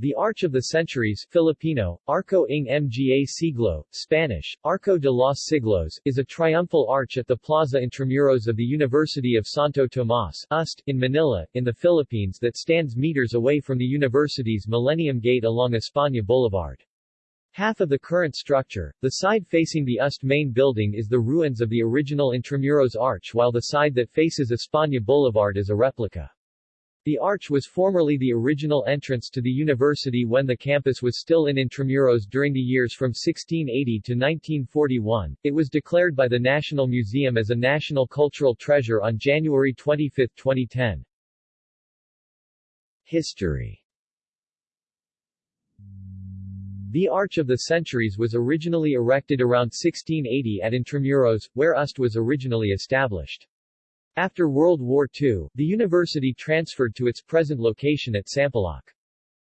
The Arch of the Centuries Filipino, Arco ng Mga Siglo, Spanish, Arco de los Siglos, is a triumphal arch at the Plaza Intramuros of the University of Santo Tomas UST, in Manila, in the Philippines that stands meters away from the university's Millennium Gate along España Boulevard. Half of the current structure, the side facing the UST main building is the ruins of the original Intramuros arch while the side that faces España Boulevard is a replica. The arch was formerly the original entrance to the university when the campus was still in Intramuros during the years from 1680 to 1941. It was declared by the National Museum as a National Cultural Treasure on January 25, 2010. History The Arch of the Centuries was originally erected around 1680 at Intramuros, where UST was originally established. After World War II, the university transferred to its present location at Sampaloc.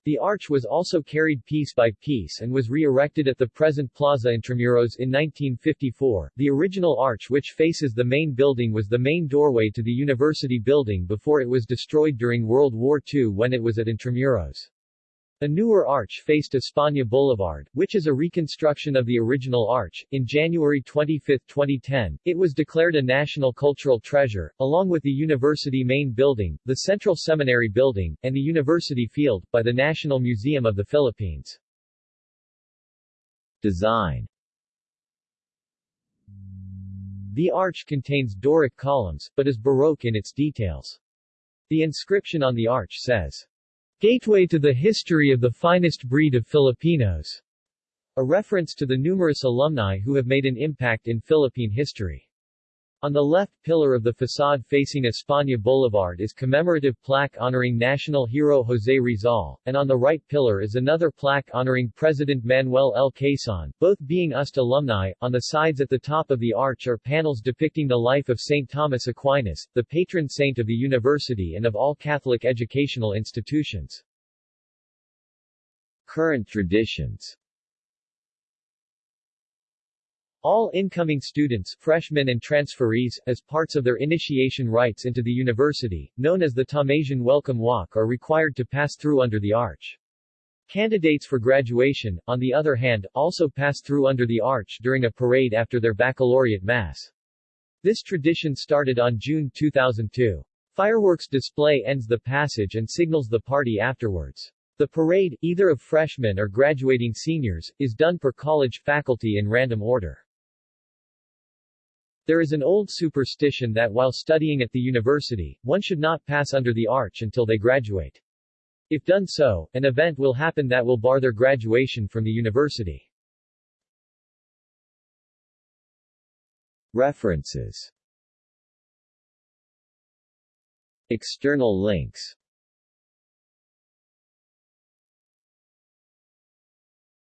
The arch was also carried piece by piece and was re-erected at the present Plaza Intramuros in 1954. The original arch which faces the main building was the main doorway to the university building before it was destroyed during World War II when it was at Intramuros. A newer arch faced España Boulevard, which is a reconstruction of the original arch. In January 25, 2010, it was declared a National Cultural Treasure, along with the university main building, the Central Seminary Building, and the University Field, by the National Museum of the Philippines. Design The arch contains Doric columns, but is Baroque in its details. The inscription on the arch says, Gateway to the history of the finest breed of Filipinos, a reference to the numerous alumni who have made an impact in Philippine history. On the left pillar of the facade facing España Boulevard is commemorative plaque honoring national hero José Rizal, and on the right pillar is another plaque honoring President Manuel L. Quezon, both being UST alumni. On the sides at the top of the arch are panels depicting the life of St. Thomas Aquinas, the patron saint of the university and of all Catholic educational institutions. Current traditions all incoming students, freshmen and transferees, as parts of their initiation rites into the university, known as the Thomasian Welcome Walk are required to pass through under the arch. Candidates for graduation, on the other hand, also pass through under the arch during a parade after their baccalaureate mass. This tradition started on June 2002. Fireworks display ends the passage and signals the party afterwards. The parade, either of freshmen or graduating seniors, is done per college faculty in random order. There is an old superstition that while studying at the university, one should not pass under the arch until they graduate. If done so, an event will happen that will bar their graduation from the university. References External links